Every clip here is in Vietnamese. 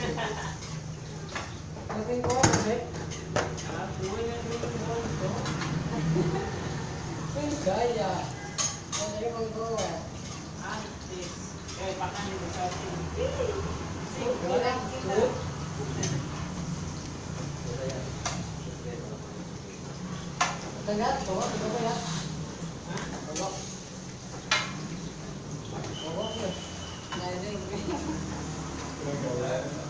Nanti kau ada. Ini gaya. Ini kau kau. Tengah, bawa, bawa ya. Bawa. Bawa ya. Nah ini. Wes. Iya, baik. Tidak.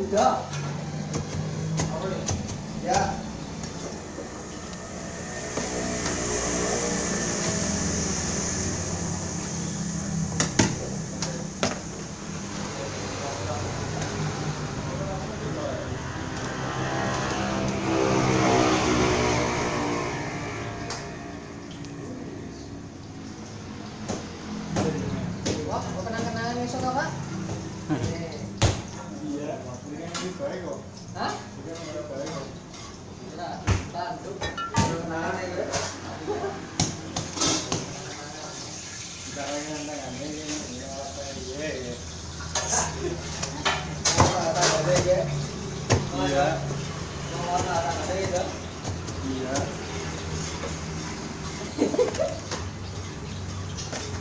Udah. Apa? Ya. Kenang-kenangan besok apa? tak ada ya? Iya. Mau tak ada ya? Iya.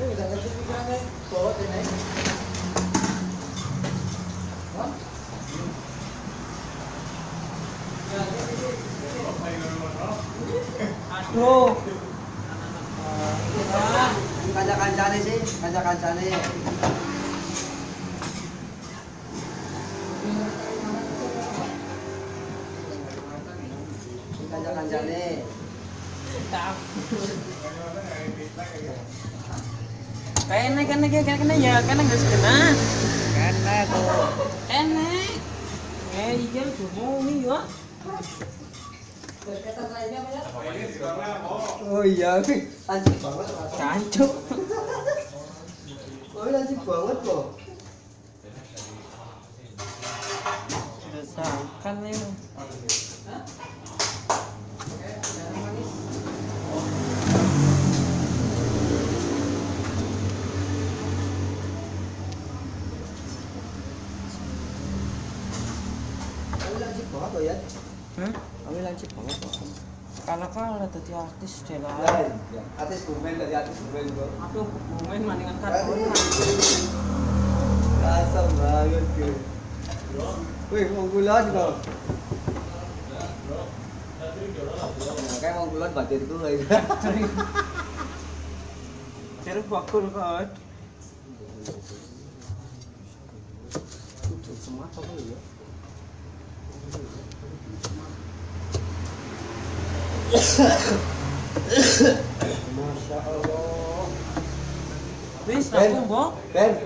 Ini udah ngerti pikirannya, bawa ini. bro. Kaca kancane sih kaca kancane kaca kancane kena enak kena ya kena nggak kena? Kena tuh. Enak, eh iya cuma ini ya tuh mau nih ya. Berkaitan lainnya apa ya? Oh iya, anjing banget. Mas. Cancuk. Oh iya, anjing banget kok. Desakan nih. Kami lancip banget kok ya. Hmm? Kami lancip banget kok. Kala kala tadi artis deh lah. Ya, artis bumen dari artis bumen kok. Aduh, bumen maningan karton. Kasar banget ke. Wih, mau gulon kok. Kayak mau gulon batirku kayak. Terus bakul kan. Semua apa ya? Masya 吧？笨